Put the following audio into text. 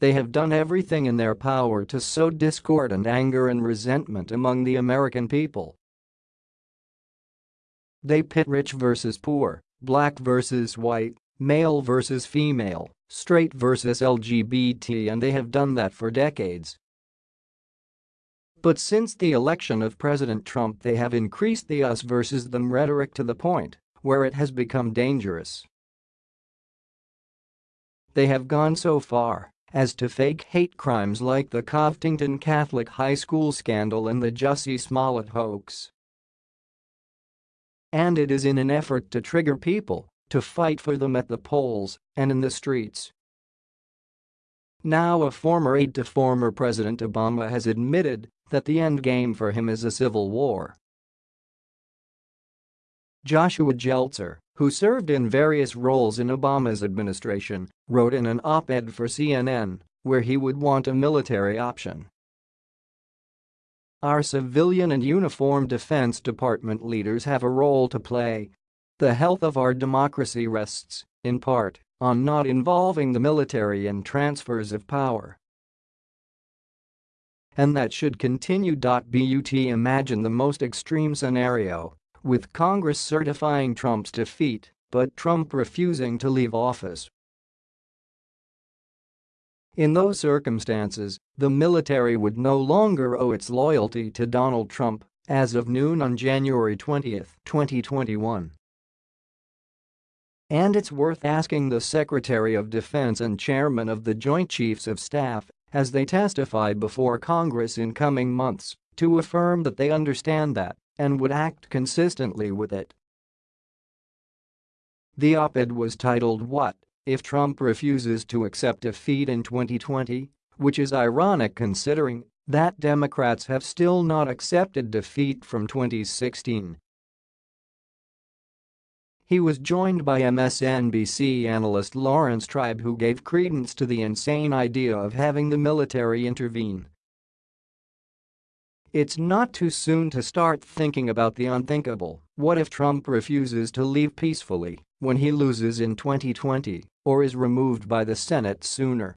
They have done everything in their power to sow discord and anger and resentment among the American people. They pit rich versus poor, black versus white, male versus female, straight versus LGBT and they have done that for decades. But since the election of President Trump they have increased the us versus them rhetoric to the point where it has become dangerous. They have gone so far as to fake hate crimes like the Covington Catholic High School scandal and the Jussie Smollett hoax. And it is in an effort to trigger people to fight for them at the polls and in the streets. Now a former aide to former President Obama has admitted that the end game for him is a civil war. Joshua Geltzer, who served in various roles in Obama's administration, wrote in an op-ed for CNN where he would want a military option. Our civilian and uniformed Defense Department leaders have a role to play. The health of our democracy rests, in part, on not involving the military in transfers of power. And that should continue. But imagine the most extreme scenario, with Congress certifying Trump's defeat, but Trump refusing to leave office. In those circumstances, the military would no longer owe its loyalty to Donald Trump as of noon on January 20, 2021. And it's worth asking the Secretary of Defense and Chairman of the Joint Chiefs of Staff as they testify before Congress in coming months to affirm that they understand that and would act consistently with it. The op-ed was titled What if Trump refuses to accept defeat in 2020, which is ironic considering that Democrats have still not accepted defeat from 2016. He was joined by MSNBC analyst Laurence Tribe who gave credence to the insane idea of having the military intervene. It's not too soon to start thinking about the unthinkable, what if Trump refuses to leave peacefully when he loses in 2020 or is removed by the Senate sooner?